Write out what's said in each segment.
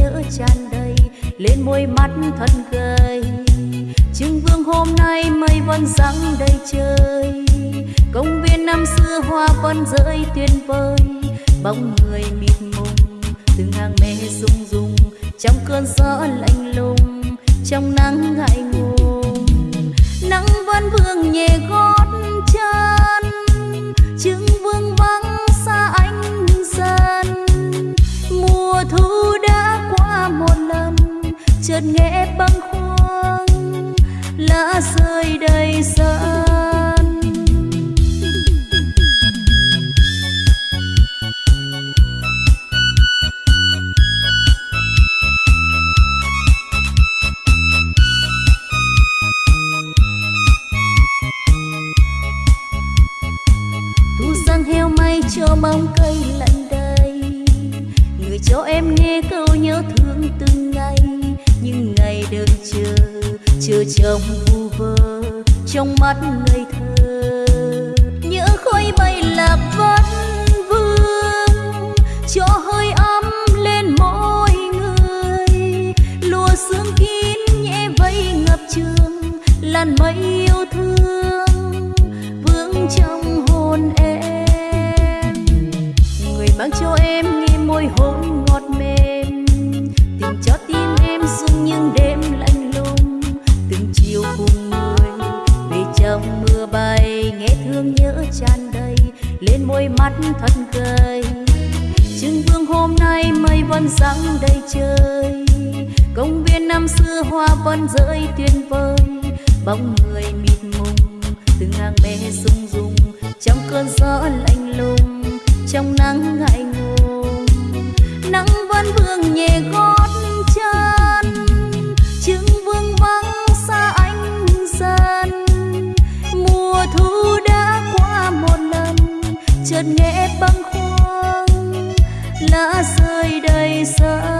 nhớ tràn đầy, lên môi mắt thật gầy. Trưng vương hôm nay mây vẫn sáng đầy trời, công viên năm xưa hoa vẫn rơi tuyệt vời. Bóng người mịt mùng, từng hàng mê rung rung, trong cơn gió lạnh lùng, trong nắng ngại ngùng. Nắng vẫn vương nhẹ gói ngát nghẽ băng khoang lá rơi đầy sân. chưa trong vu vơ trong mắt ngây thơ. Nhớ khói bay lạc vẫn vương, cho hơi ấm lên mỗi người. Lùa sương kín nhẹ vây ngập trường, làn mây yêu thương vương trong hồn em. Người mang cho em nghe môi hôn đôi mắt thật cười Trưng vương hôm nay mây vẫn răng đầy trời. Công viên năm xưa hoa vẫn rơi tuyên vời. Bóng người mịt mùng từng hàng bé rung rung Trong cơn gió lạnh lùng, trong nắng ngại ngùng Nắng vẫn vương nhẹ gói lá rơi đầy sao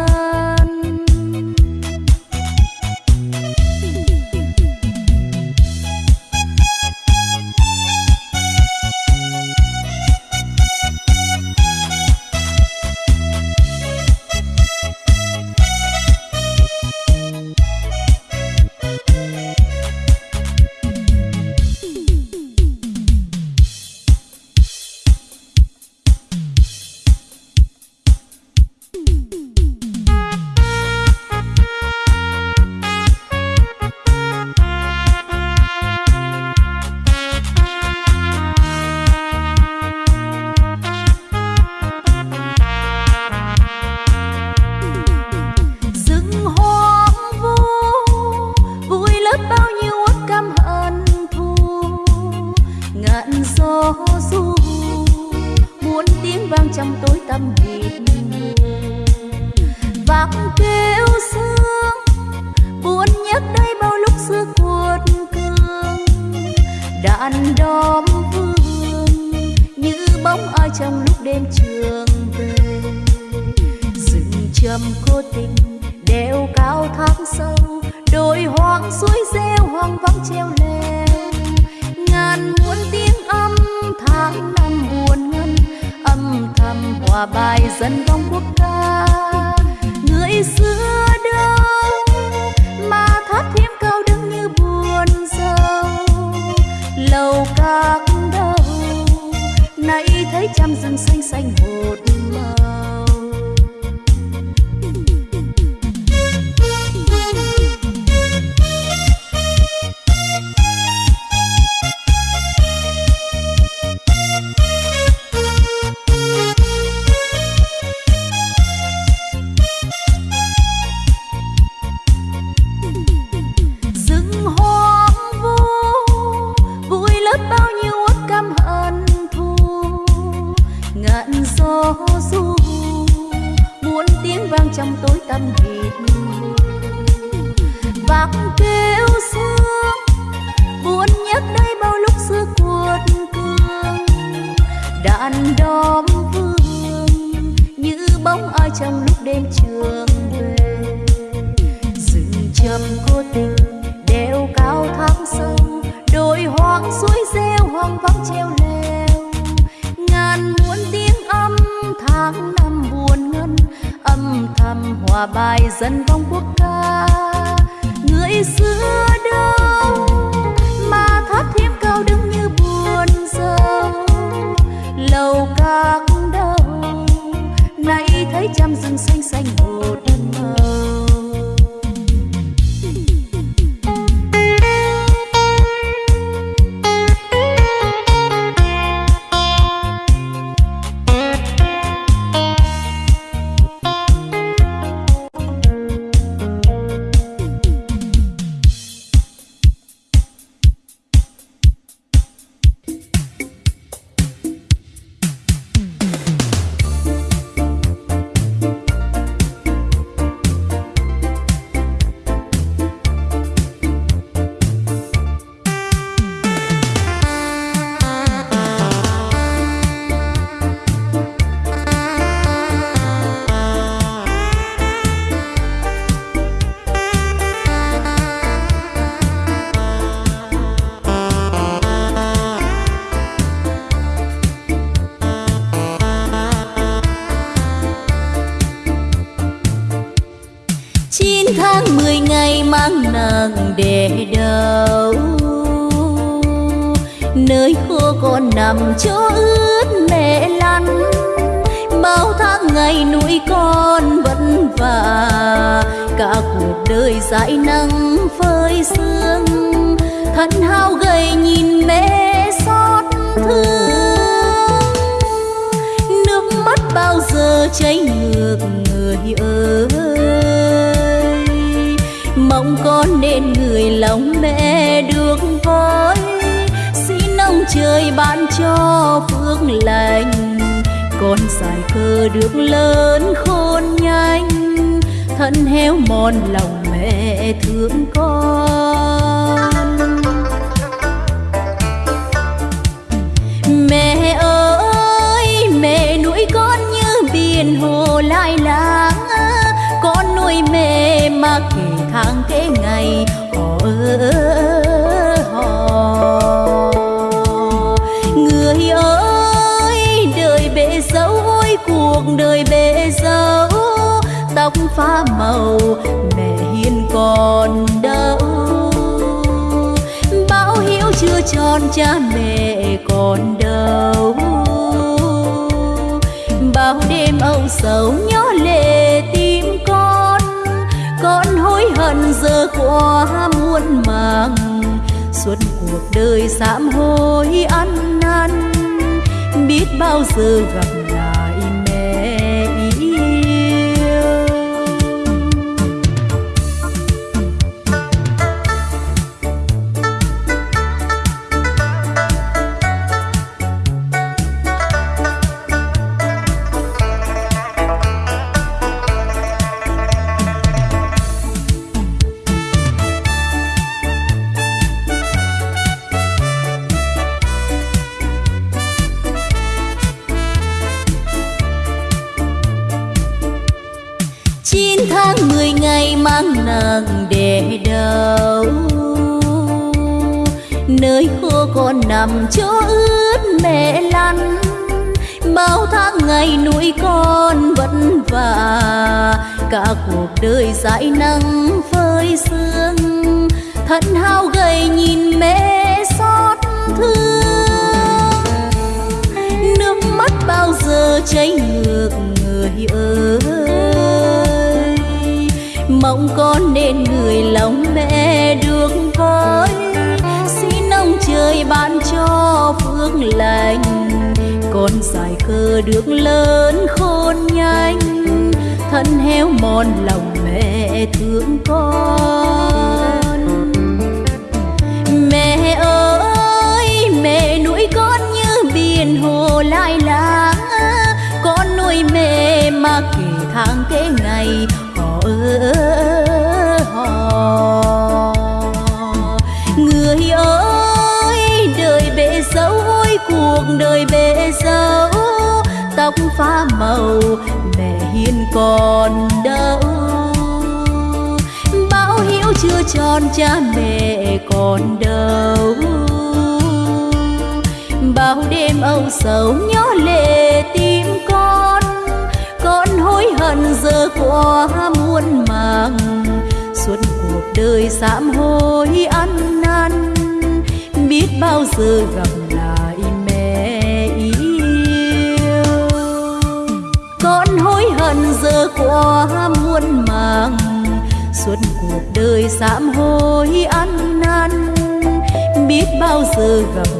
trong tối tâm hiền bạc kêu sương buồn nhất đây bao lúc xưa cuột cường đàn đóm vương, như bóng ai trong lúc đêm trường về. Rừng trầm cô tình đeo cao thác sâu, đồi hoang suối rêu hoang vắng treo bài dân vong quốc ca. Người xưa đâu về đâu. Nơi khô con nằm chỗ ướt mẹ lăn, bao tháng ngày nuôi con vất vả. Cả cuộc đời dãi nắng phơi sương, thân hao gầy nhìn mẹ xót thương. Nước mắt bao giờ cháy ngược người ơi. Người lòng mẹ được với xin ông trời ban cho phước lành, con dài cơ được lớn khôn nhanh. Thân héo mòn lòng mẹ thương con. Phá pha màu, mẹ hiền còn đâu báo hiếu chưa tròn, cha mẹ còn đâu bao đêm âu sầu nhó lệ tim con con hối hận giờ quá muôn màng. Suốt cuộc đời sám hối ăn năn, biết bao giờ gặp làm nằm chỗ ướt mẹ lăn. Bao tháng ngày nuôi con vất vả, cả cuộc đời dãi nắng phơi sương. Thân hao gầy nhìn mẹ xót thương. Nước mắt bao giờ chảy ngược người ơi. Mong con nên người lòng phước lành con dài cơ được lớn khôn nhanh, thân héo mòn lòng mẹ thương con. Mẹ ơi, mẹ nuôi con như biển hồ lai lá, con nuôi mẹ mà kể tháng kể ngày, họ đời bể dấu, tóc pha màu mẹ hiền còn đâu bao hiếu chưa tròn, cha mẹ còn đâu. Bao đêm âu sầu nhớ lệ tim con con hối hận giờ qua muôn màng. Suốt cuộc đời sám hối ăn năn, biết bao giờ gặp hối giờ qua muôn màng, suốt cuộc đời sám hối ăn năn. Biết bao giờ gặp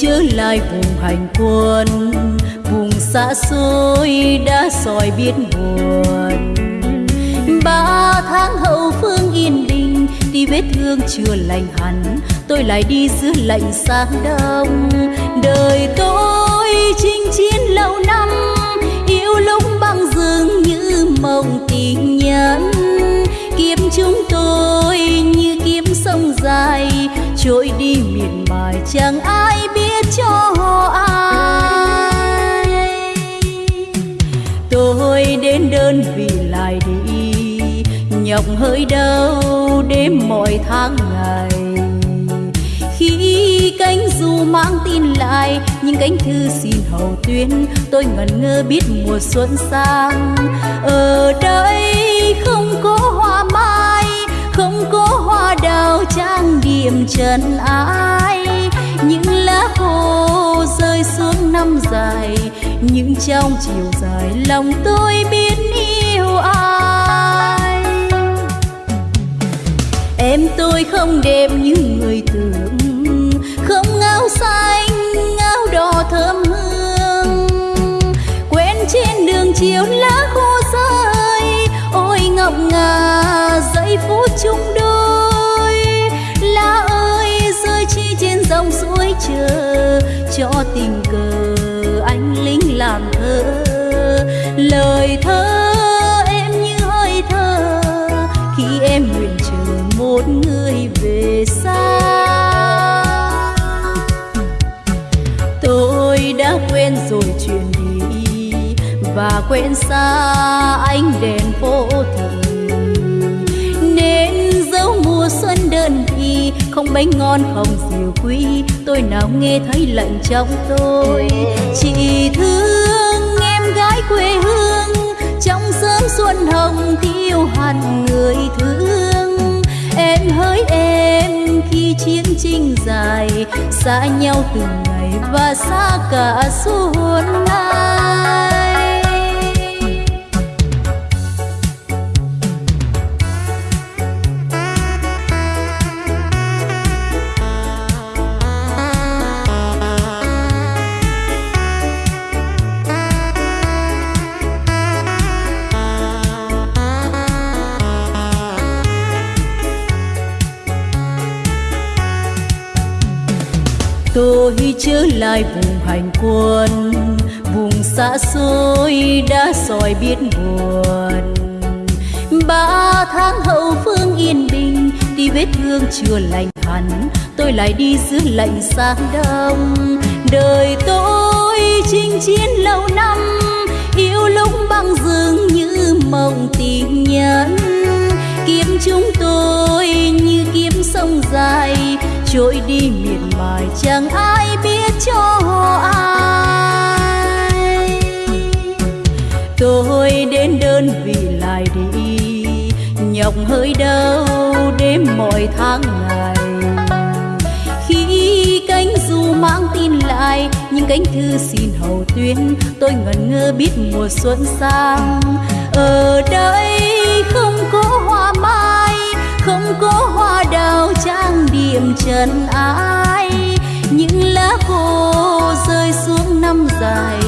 trở lại vùng hành quân. Vùng xa xôi đã soi biết buồn ba tháng hậu phương yên bình, thì vết thương chưa lành hẳn. Tôi lại đi giữa lạnh sáng đông. Đời tôi chinh chiến lâu năm, Yêu lúc băng dương như mộng tình nhân kiếm chúng tôi như kiếm sông dài, Trôi đi miệt mài chẳng hơi đau đêm mọi tháng ngày. Khi cánh dù mang tin lại Những cánh thư xin hầu tuyên, Tôi ngẩn ngơ biết mùa xuân sang. Ở đây không có hoa mai, Không có hoa đào trang điểm trần ai. Những lá khô rơi xuống năm dài, Những trong chiều dài lòng tôi biết. Em tôi không đẹp như người tưởng. Không ngao xanh, ngao đỏ thơm hương. Quen trên đường chiều lá khô rơi. Ôi ngọc ngà giây phút chung đôi. Lá ơi rơi chi trên dòng suối chờ. Cho tình cờ anh lính làm thơ. Lời thơ quên rồi chuyện đi và quên xa ánh đèn phố thị. Nên dấu mùa xuân đơn thì không bánh ngon, không diều quý. Tôi nào nghe thấy lạnh trong tôi. Chỉ thương em gái quê hương. Trong sớm xuân hồng thiêu hẳn người thương em hỡi em, khi chiến tranh dài, xa nhau từng ngày và xa cả suốt hồn ai lai lại vùng hành quân, vùng xa xôi đã soi biết buồn ba tháng hậu phương yên bình, đi vết thương chưa lành hẳn. Tôi lại đi giữa lạnh sáng đông. Đời tôi chinh chiến lâu năm, yêu lúc băng dương như mộng tình nhân. Kiếm chúng tôi như kiếm sông dài, trôi đi miệt mài chẳng ai biết cho ai. Tôi đến đơn vị lại đi, nhọc hơi đau đêm mọi tháng ngày. Khi cánh dù mang tin lại những cánh thư xin hầu tuyên, tôi ngẩn ngơ biết mùa xuân sang. Ở đây không có hoa mai, không có hoa đào trang điểm trần ai lá khô rơi xuống năm dài,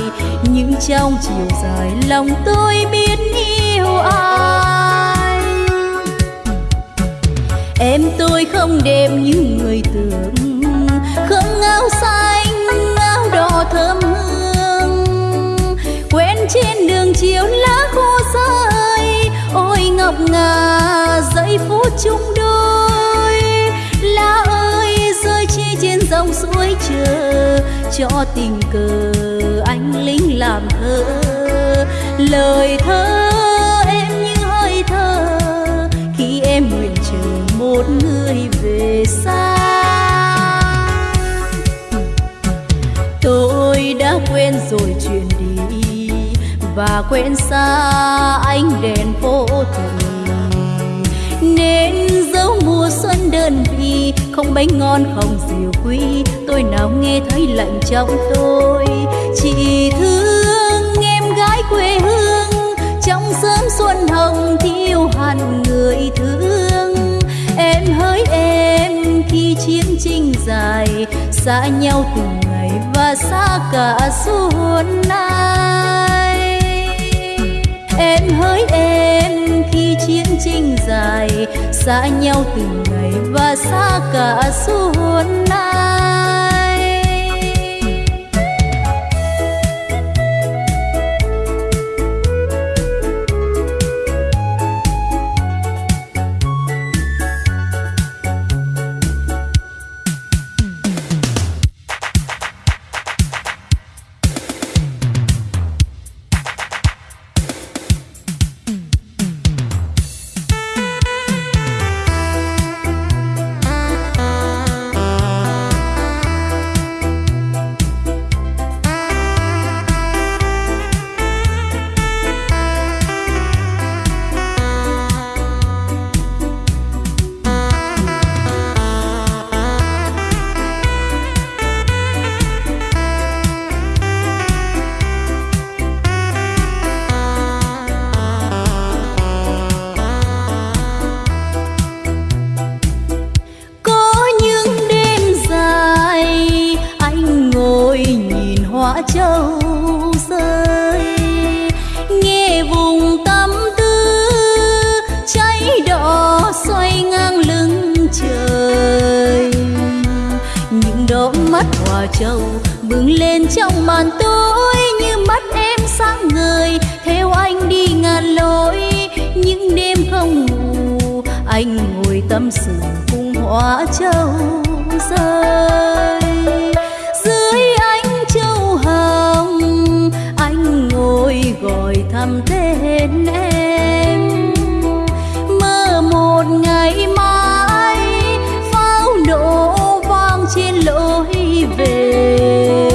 những trong chiều dài lòng tôi biết yêu ai. Em tôi không đẹp như người tưởng, không áo xanh áo đỏ thơm hương. Quen trên đường chiều lá khô rơi, ôi ngọc ngà giây phút chung đôi. Lá dòng suối chờ cho tình cờ anh lính làm thơ. Lời thơ em như hơi thơ, khi em nguyện chờ một người về xa. Tôi đã quên rồi chuyện đi, và quên xa anh đèn phố thị nên dấu mùa xuân đơn vị không bánh ngon, không rượu quý. Tôi nào nghe thấy lạnh trong tôi. Chỉ thương em gái quê hương. Trong sớm xuân hồng thiêu hẳn người thương. Em hỡi em khi chiến tranh dài, xa nhau từng ngày và xa cả xuân nay em hỡi em khi chiến tranh dài, xa nhau từng ngày và xa cả xu hướng nay đã châu rơi. Nghe vùng tâm tư, cháy đỏ xoay ngang lưng trời. Những đôi mắt hòa châu bừng lên trong màn tối như mắt em sáng người theo anh đi ngàn lối, những đêm không ngủ, anh ngồi tâm sự cùng hoa châu rơi. thầm tên em. Mơ một ngày mai, pháo nổ vang trên lối về.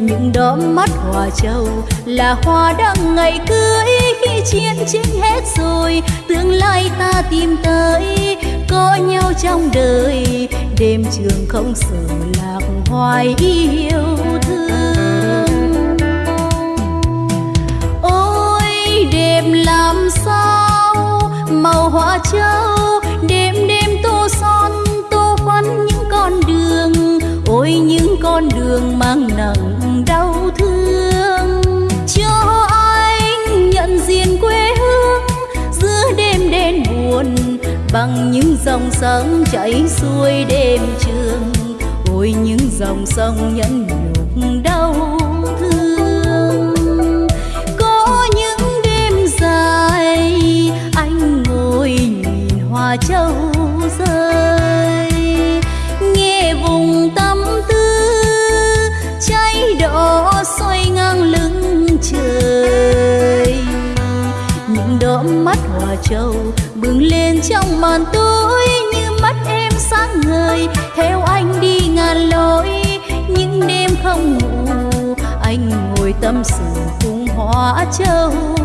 Những đóm mắt hoa châu là hoa đăng ngày cưới. Khi chiến tranh hết rồi, tương lai ta tìm tới. Có nhau trong đời, đêm trường không sợ lạc hoài yêu thương. tìm làm sao? Màu hoa trâu đêm đêm tô son, tô phấn những con đường. Ôi, những con đường mang nặng đau thương. Cho anh nhận diện quê hương, giữa đêm đen buồn, bằng những dòng sông chảy xuôi đêm trường. Ôi, những dòng sông nhẫn nhục đau mà châu rơi, nghe vùng tâm tư, cháy đỏ xoay ngang lưng trời. Những đốm mắt hòa châu bừng lên trong màn tối, như mắt em sáng ngời, theo anh đi ngàn lối. Những đêm không ngủ, anh ngồi tâm sự cùng hòa châu.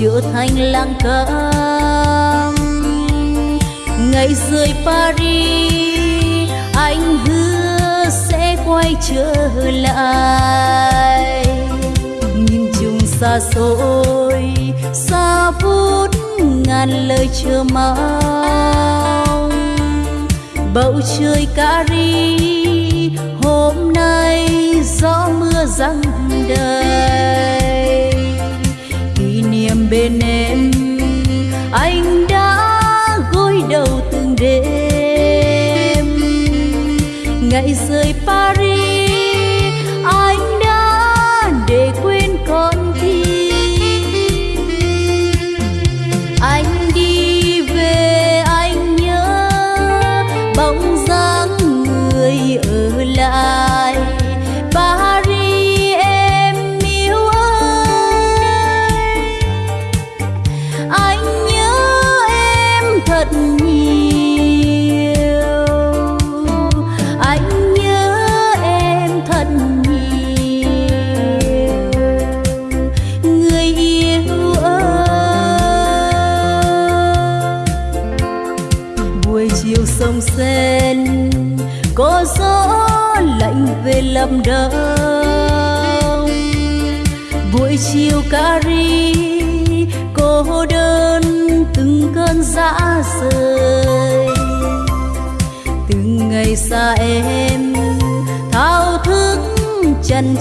trở thành lang thang ngày rời paris, anh hứa sẽ quay trở lại. Nhìn chung xa xôi, xa vút ngàn lời chờ mong. Bầu trời cari hôm nay gió mưa răng đời bên em.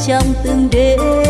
Trong từng đêm.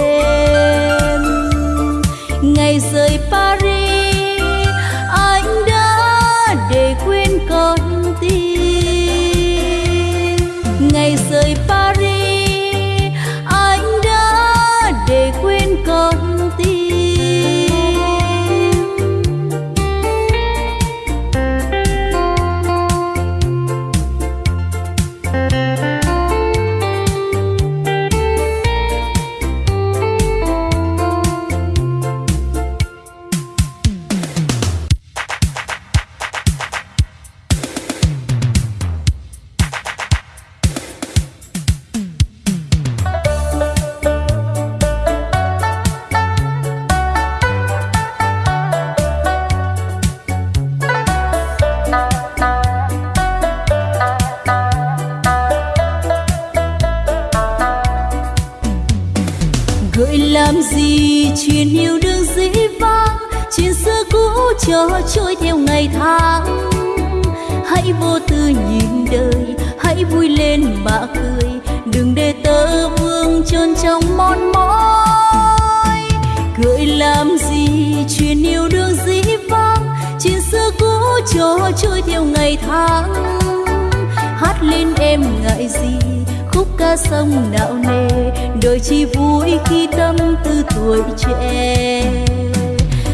Ngày hát lên em ngại gì, khúc ca sông nạo nề, đời chỉ vui khi tâm tư tuổi trẻ.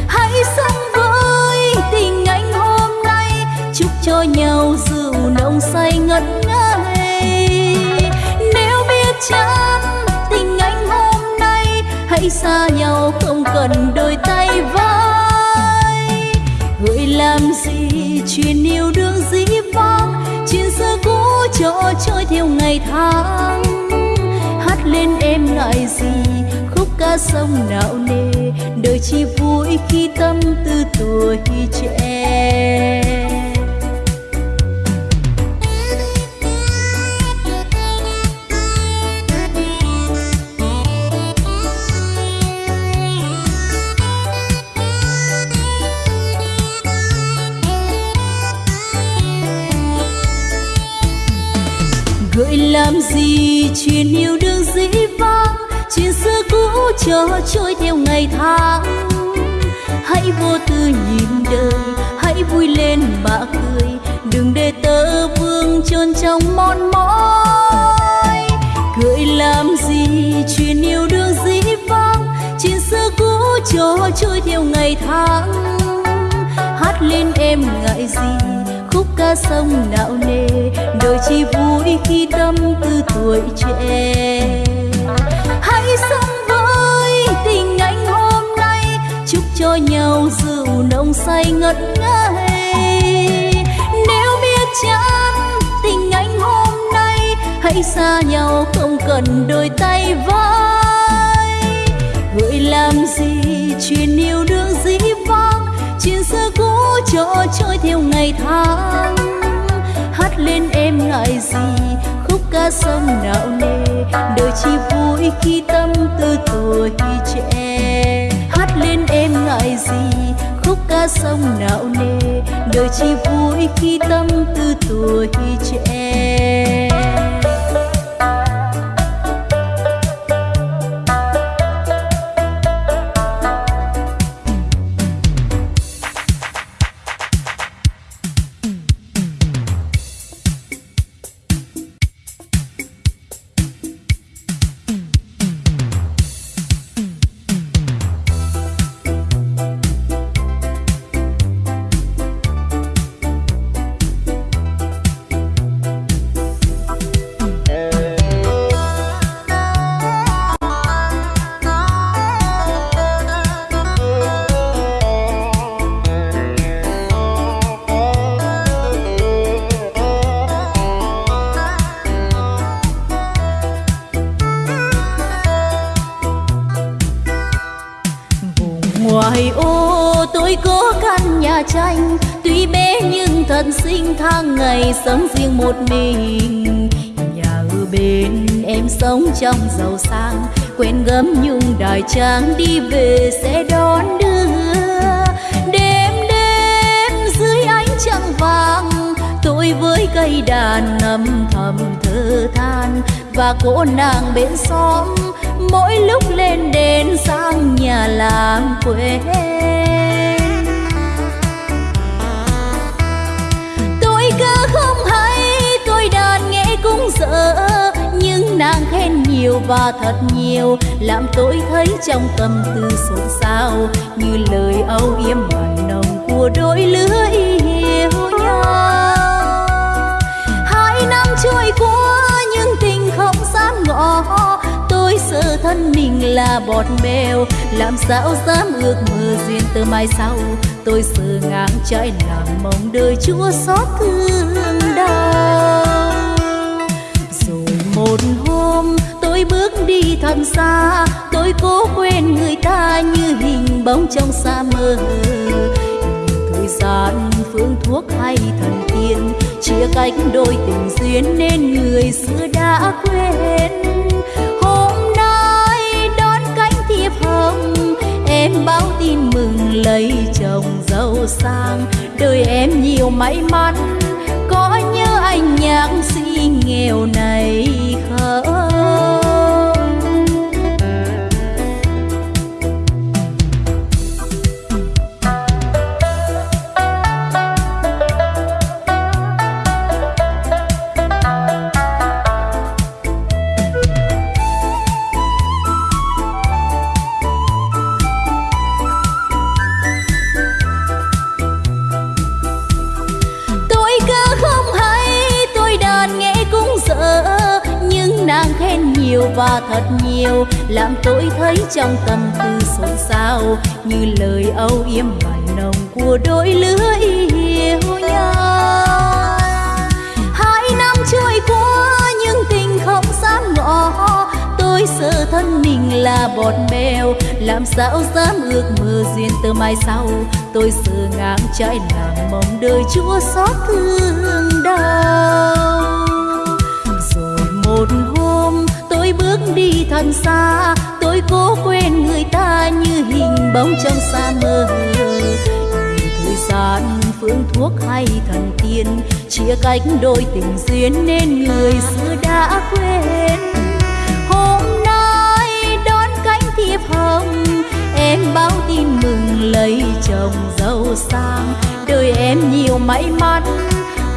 Hãy sống với tình anh hôm nay, chúc cho nhau rượu nồng say ngất ngây. Nếu biết chán tình anh hôm nay, hãy xa nhau không cần đôi tay vai. Người làm gì chuyện yêu đương dĩ vang chuyện xưa cũ cho trôi theo ngày tháng. Hát lên em ngại gì? Khúc ca sông não nề? Đời chỉ vui khi tâm tư tuổi trẻ. Trôi theo ngày tháng. Hãy vô tư nhìn đời, hãy vui lên mà cười. Đừng để tơ vương chôn trong mòn mỏi Cười làm gì, chuyện yêu đương dĩ vãng chuyện xưa cũ cho trôi theo ngày tháng. Hát lên em ngại gì, khúc ca sông nạo nề. Đời chỉ vui khi tâm tư tuổi trẻ. Hãy sống cho nhau rượu nồng say ngất ngây. Nếu biết chán tình anh hôm nay, hãy xa nhau không cần đôi tay vai. Gợi làm gì chuyện yêu đương dĩ vãng, chuyện xưa cũ cho trôi theo ngày tháng. Hát lên em ngại gì, khúc ca sông não nề, đời chỉ vui khi tâm tư tuổi trẻ lên em ngại gì? Khúc ca sông não nề, đời chỉ vui khi tâm tư tuổi trẻ chàng đi về sẽ đón đưa. Đêm đêm dưới ánh trăng vàng, tôi với cây đàn ngầm thầm thơ than. Và cô nàng bên xóm, mỗi lúc lên đền sang nhà làm quê. Và thật nhiều, làm tôi thấy trong tâm tư xôn xao. Như lời âu yếm mặn nồng của đôi lứa yêu nhau. Hai năm trôi qua, nhưng tình không dám ngỏ. Tôi sợ thân mình là bọt bèo làm sao dám ước mơ duyên từ mai sau. Tôi sợ ngang trái làm mong đời chúa xót thương đau. Rồi một hôm tôi bước đi thật xa, tôi cố quên người ta như hình bóng trong xa mơ thời gian phương thuốc hay thần tiên, chia cách đôi tình duyên nên người xưa đã quên. Hôm nay đón cánh thiệp hồng, em báo tin mừng lấy chồng giàu sang. Đời em nhiều may mắn, có nhớ anh nhạc sĩ nghèo này không? Làm tôi thấy trong tâm tư xôn xao, như lời âu yếm mặn nồng của đôi lứa yêu nhau. Hai năm trôi qua, nhưng tình không dám ngỏ tôi sợ thân mình là bọt bèo làm sao dám ước mơ duyên từ mai sau. Tôi sợ ngang trái làm mong đời chúa xót thương đau. Rồi một hôm đi thật xa, tôi cố quên người ta như hình bóng trong xa mơ thời gian phương thuốc hay thần tiên, chia cách đôi tình duyên nên người xưa đã quên. Hôm nay đón cánh thiệp hồng, em báo tin mừng lấy chồng giàu sang. Đời em nhiều may mắn,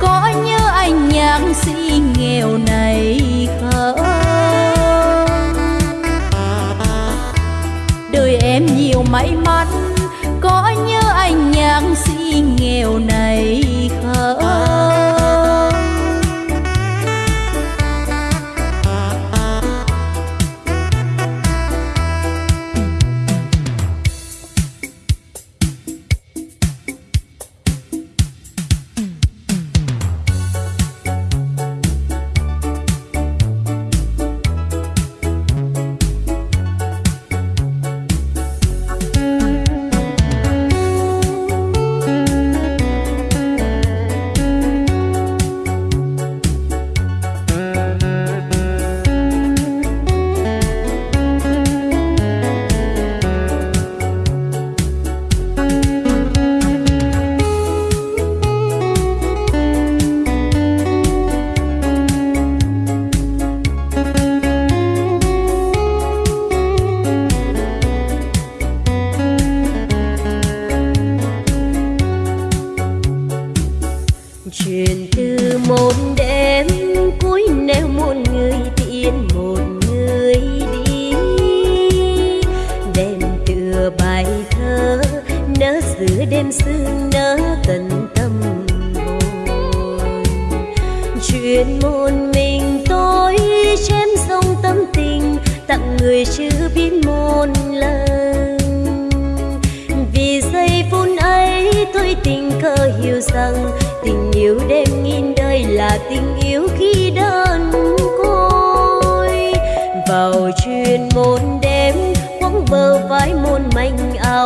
có nhớ anh nhạc sĩ nghèo này không? Em nhiều may mắn. Có nhớ anh nhạc sĩ nghèo nàn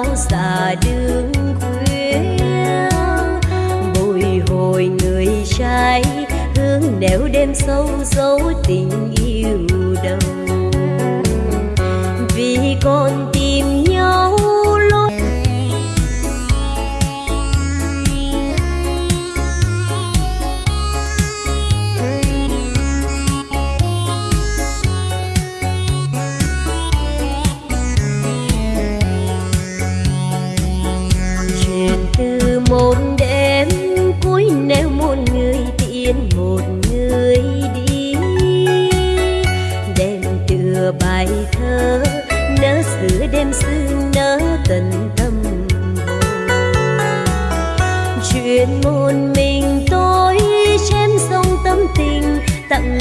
áo xa đường khuya bồi hồi người trai hương nẻo đêm sâu dấu tình yêu.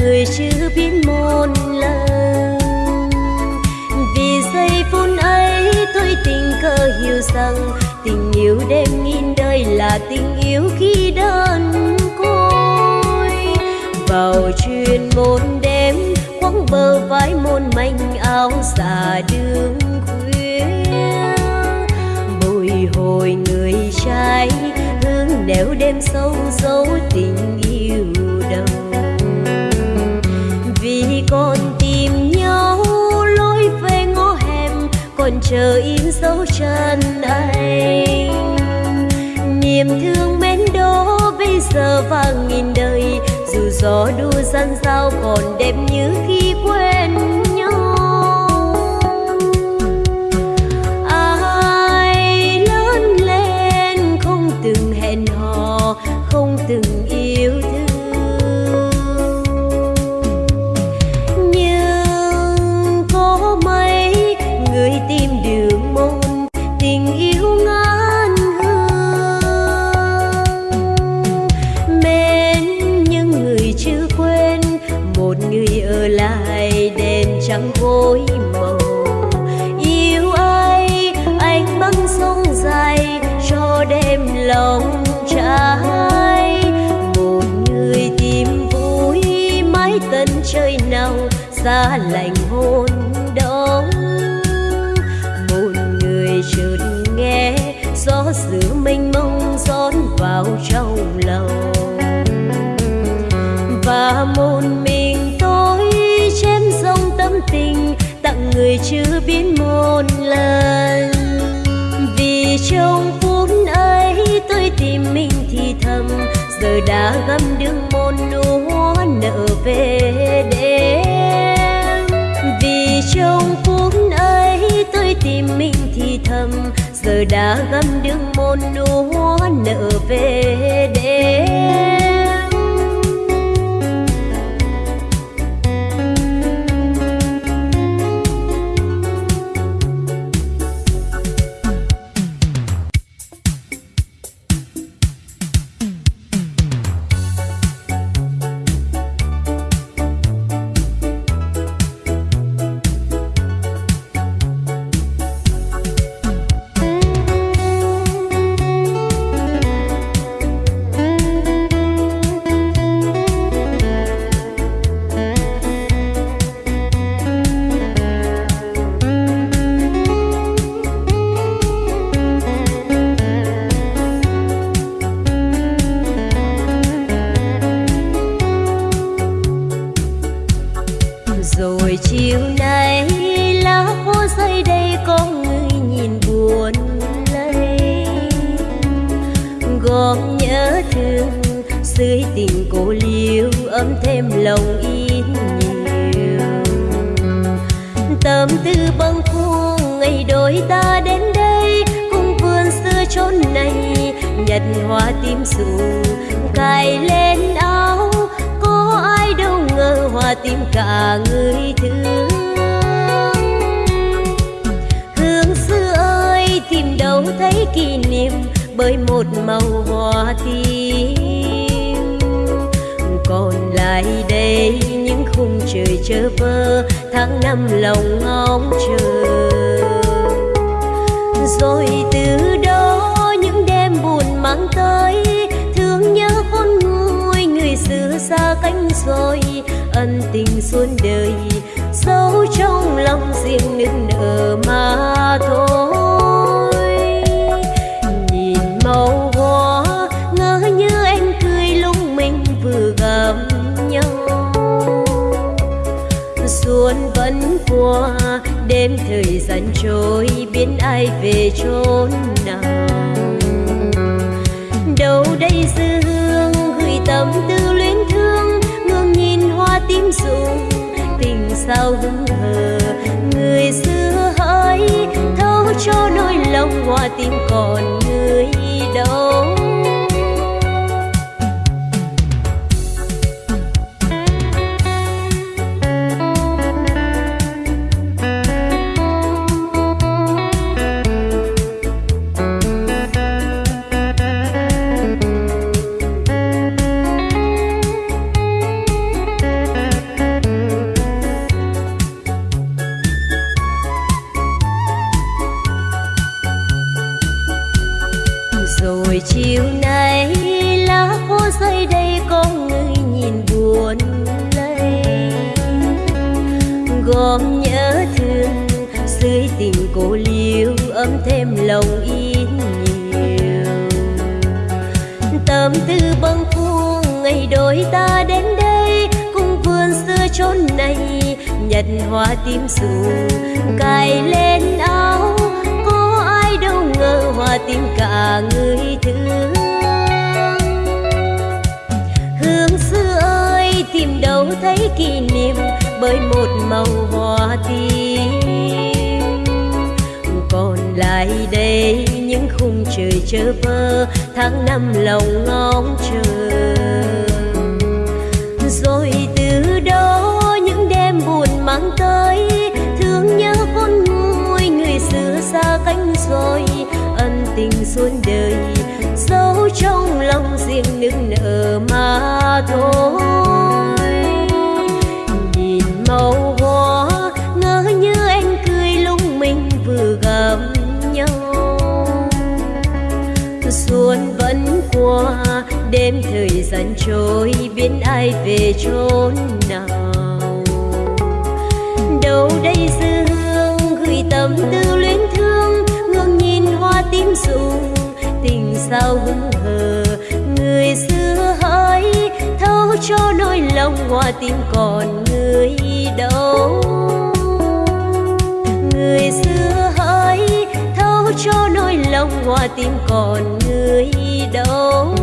người chưa biết một lần. Vì giây phút ấy tôi tình cờ hiểu rằng tình yêu đêm nghìn đời là tình yêu khi đơn côi. Vào chuyên môn đêm quăng bờ vai môn manh áo xà đường khuya. Bồi hồi người trai, hương nẻo đêm sâu dấu còn chờ in dấu chân anh niềm thương mến đó bây giờ vàng nghìn đời, dù gió đua gian dao còn đẹp như khi quen chẳng vội màu yêu ai anh băng sông dài, cho đêm lòng trái. Một người tìm vui mái tân trời nào, xa lạnh hôn đông một người chợt nghe, gió giữa mênh mông rót vào trong lòng. người chưa biết một lần. Vì trong phút ấy tôi tìm mình thì thầm, giờ đã găm đường một hoa nợ về đêm. Vì trong phút ấy tôi tìm mình thì thầm, giờ đã găm đường một hoa nợ về đêm. nhật hoa tim rủ cài lên áo. Có ai đâu ngờ hoa tim cả người thương. Hương xưa ơi, tìm đâu thấy kỷ niệm bởi một màu hoa tim. Còn lại đây những khung trời chơ vơ, tháng năm lòng ngóng chờ. Rồi từ dối ân tình suốt đời sâu trong lòng riêng nên nở mà thôi. Nhìn màu hoa, ngỡ như em cười lúc mình vừa gặp nhau. Xuân vẫn qua, đêm thời gian trôi biến ai về chốn nào đâu đây dư hương gửi tâm tư sao hững hờ người xưa hỡi thấu cho nỗi lòng hoa tim còn người đâu. Chơ vơ, tháng năm lòng ngóng chờ. Rồi từ đó những đêm buồn mang tới, thương nhớ con nguôi người xưa xa cánh rồi. Ân tình suốt đời, giấu trong lòng riêng nước nở mà thôi. Trôi biến ai về chốn nào. Đâu đây dư hương gửi tâm tư luyến thương, ngước nhìn hoa tím rụng, tình sao hững hờ. Người xưa hỡi, thấu cho nỗi lòng hoa tim còn người đâu. Người xưa hỡi cho nỗi lòng hoa tim còn người đâu.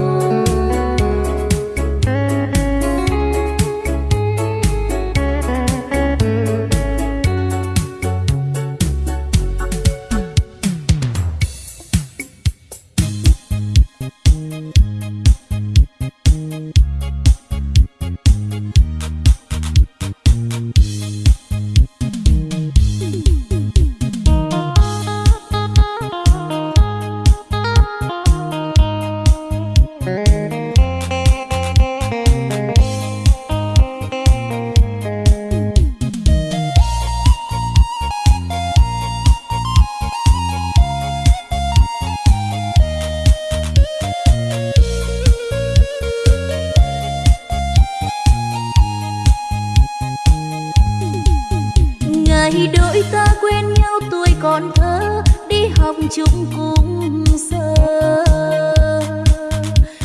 lỗi ta quen nhau tuổi còn thơ, đi học chung cùng giờ.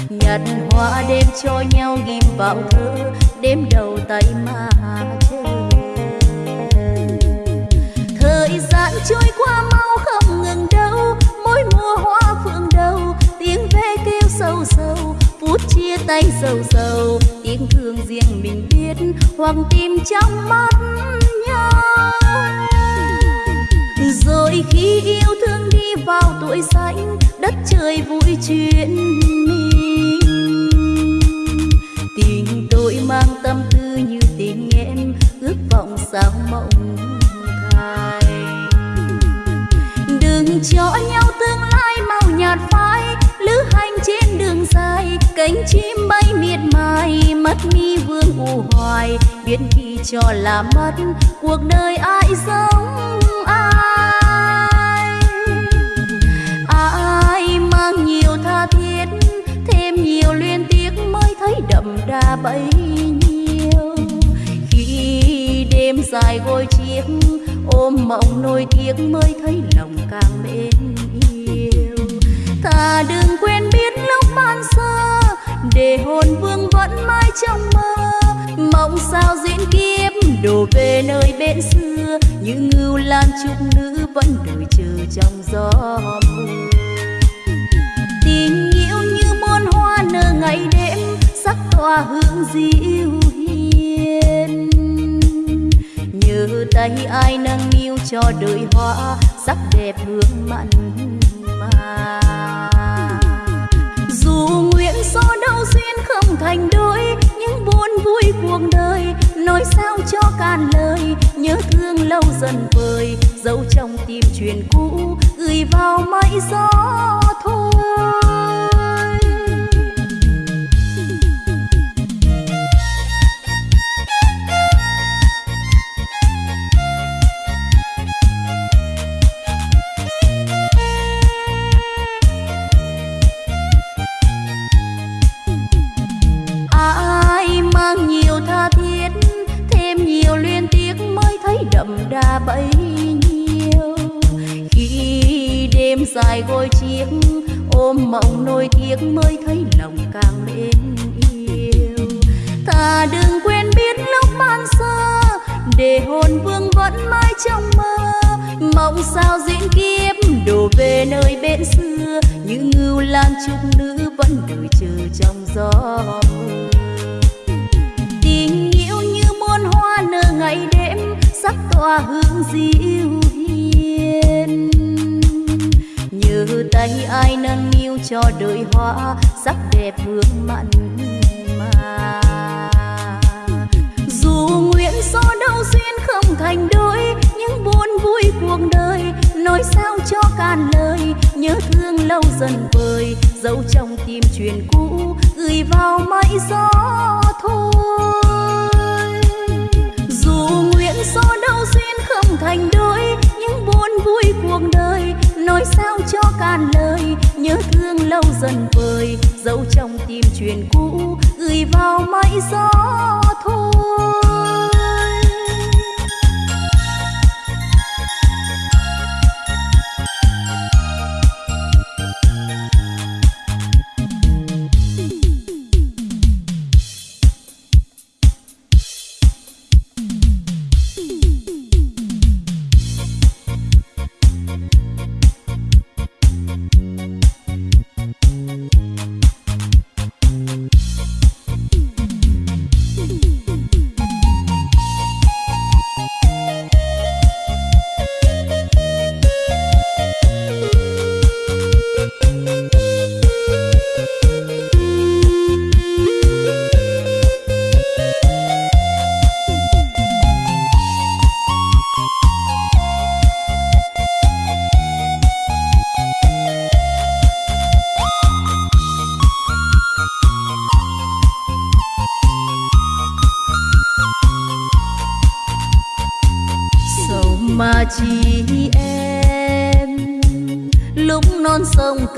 Nhặt hoa đêm cho nhau ghim vào thơ đêm đầu tay mà chờ thời gian trôi qua mau không ngừng đâu, mỗi mùa hoa phượng đầu, tiếng ve kêu sâu sâu, phút chia tay sầu sầu, tiếng thương riêng mình biết, hoàng tim trong mắt nhau rồi khi yêu thương đi vào tuổi xanh đất trời vui chuyện mình. Tình tôi mang tâm tư như tình em, ước vọng sao mộng thay. Đừng cho nhau tương lai màu nhạt phai, lữ hành trên đường dài, cánh chim bay miệt mài, mắt mi vương u hoài. Biết khi cho là mất, cuộc đời ai giống mang nhiều tha thiết, thêm nhiều liên tiếc mới thấy đậm đà bấy nhiêu. Khi đêm dài gối chiếc, ôm mộng nỗi tiếc mới thấy lòng càng mến yêu. Ta đừng quên biết lúc ban sơ, để hồn vương vẫn mãi trong mơ. Mộng sao diễn kiếp, đổ về nơi bên xưa. Như ngưu lan trúc nữ vẫn đợi chờ trong gió mưa ngày đêm sắc tỏa hương dịu hiền. Nhớ tay ai nâng niu cho đời hoa, sắc đẹp hương mặn mà. Dù nguyện số đâu duyên không thành đôi, những buồn vui cuộc đời nói sao cho cạn lời. Nhớ thương lâu dần vơi dấu trong tim truyền cũ, gửi vào mây gió thôi sao diễn kiếp, đổ về nơi bên xưa. Như ngưu lan trúc nữ vẫn đợi chờ trong gió. Mưa tình yêu như muôn hoa nở ngày đêm sắc tỏa hương dịu hiền nhớ tay ai nâng niu cho đời hoa, sắc đẹp hương mặn cạn lời, nhớ thương lâu dần vơi dấu trong tim truyền cũ, gửi vào mây gió thôi. Dù nguyện số đâu duyên không thành đôi, những buồn vui cuộc đời nói sao cho cạn lời. Nhớ thương lâu dần vơi dấu trong tim truyền cũ, gửi vào mây gió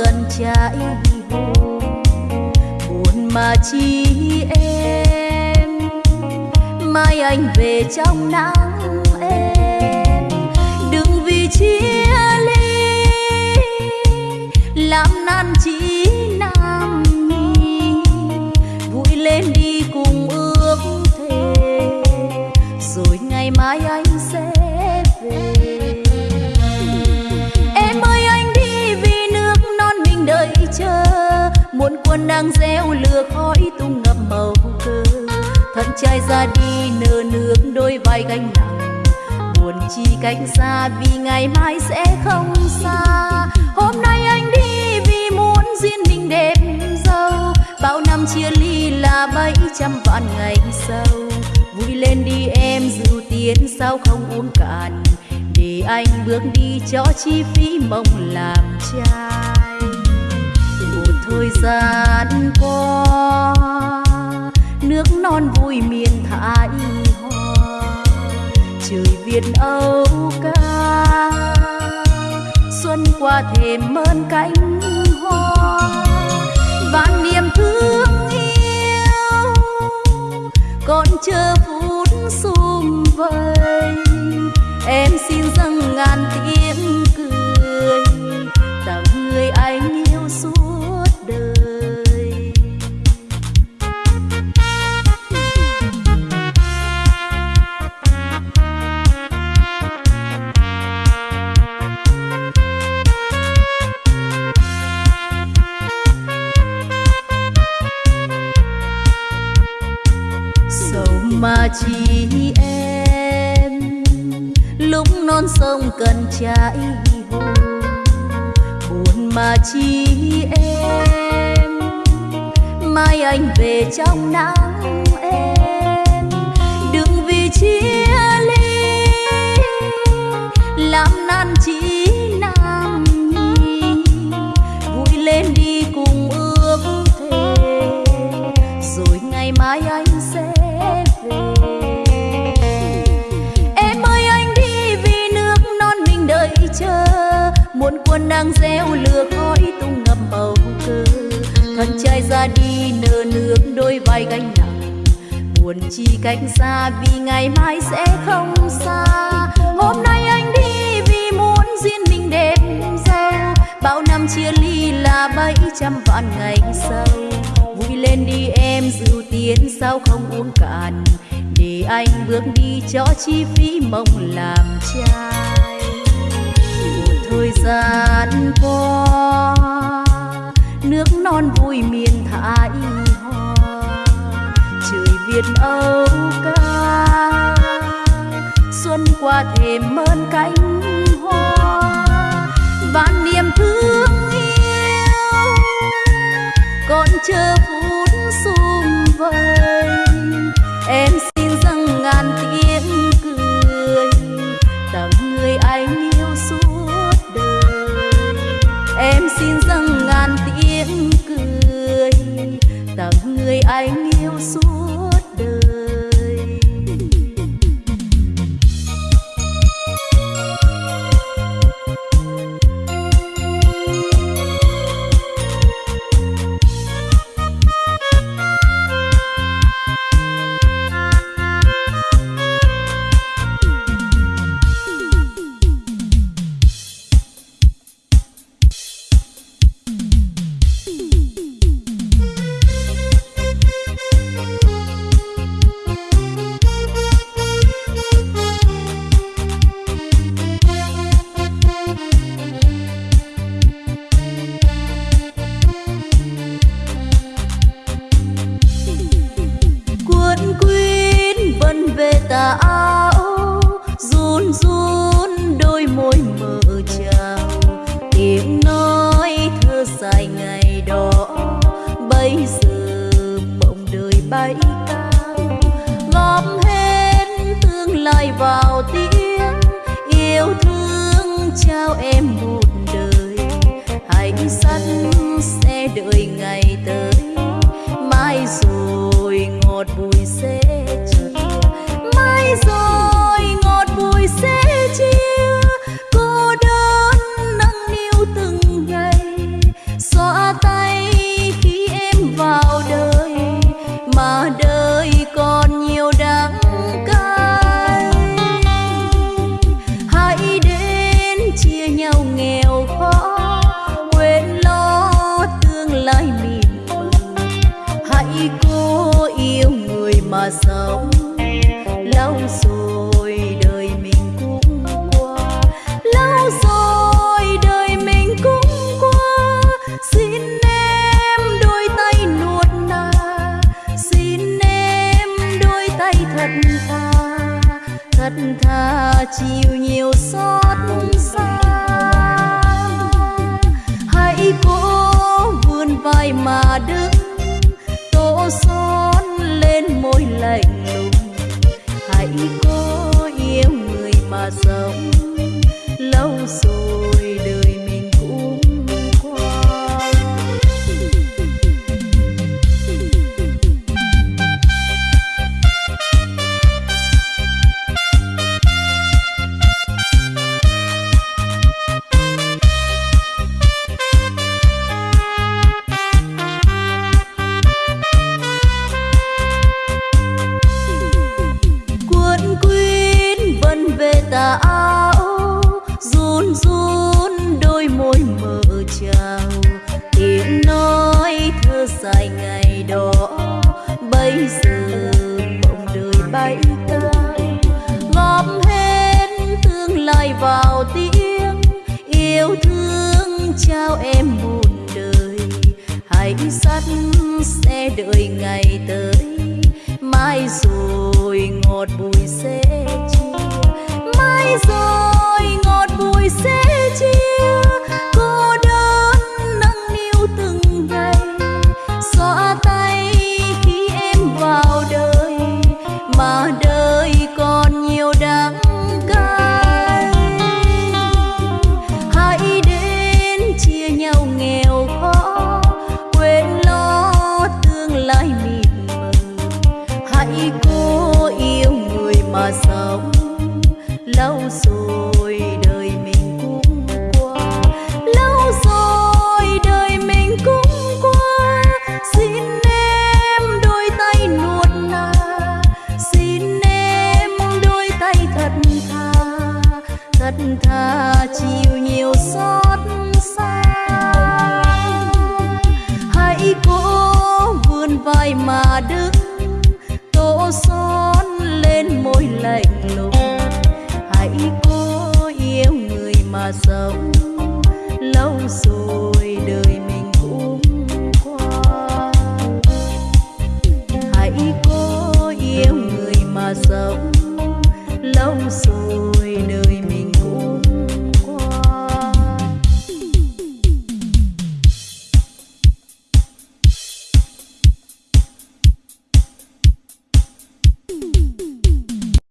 cần trái hồn buồn mà chỉ em, mai anh về trong nắng em. Đừng vì chia ly, làm nan chỉ muôn nắng reo lừa lửa khói tung ngập màu cơ, thân trai ra đi nở nước đôi vai gánh nặng. Buồn chi cách xa vì ngày mai sẽ không xa. Hôm nay anh đi vì muốn duyên mình đẹp dâu bao năm chia ly là mấy trăm vạn ngày sau. Vui lên đi em rượu tiền sao không uống cạn. Để anh bước đi cho chi phí mong làm cha thời gian qua. Nước non vui miền thái hoa, trời việt âu ca. Xuân qua thềm mơn cánh hoa vạn niềm thương yêu. Còn chờ phút sum vầy, em mà chỉ em. Lúc non sông cần trái hồ buồn mà chỉ em. Mai anh về trong nắng em, đừng vì chia ly, làm nan chỉ đang reo lừa khói tung ngập bầu cơ thân trai ra đi nở nước đôi vai gánh nặng. Buồn chi cách xa vì ngày mai sẽ không xa. Hôm nay anh đi vì muốn duyên mình đẹp giàu bao năm chia ly là bảy trăm vạn ngày sau. Vui lên đi em dịu tiến sao không uống cạn. Để anh bước đi cho chi phí mong làm cha gian qua nước non vui miền thái hoa. Trời việt âu ca. Xuân qua thềm mơn cánh hoa. Vạn niềm thương yêu. Còn chờ phút sum vầy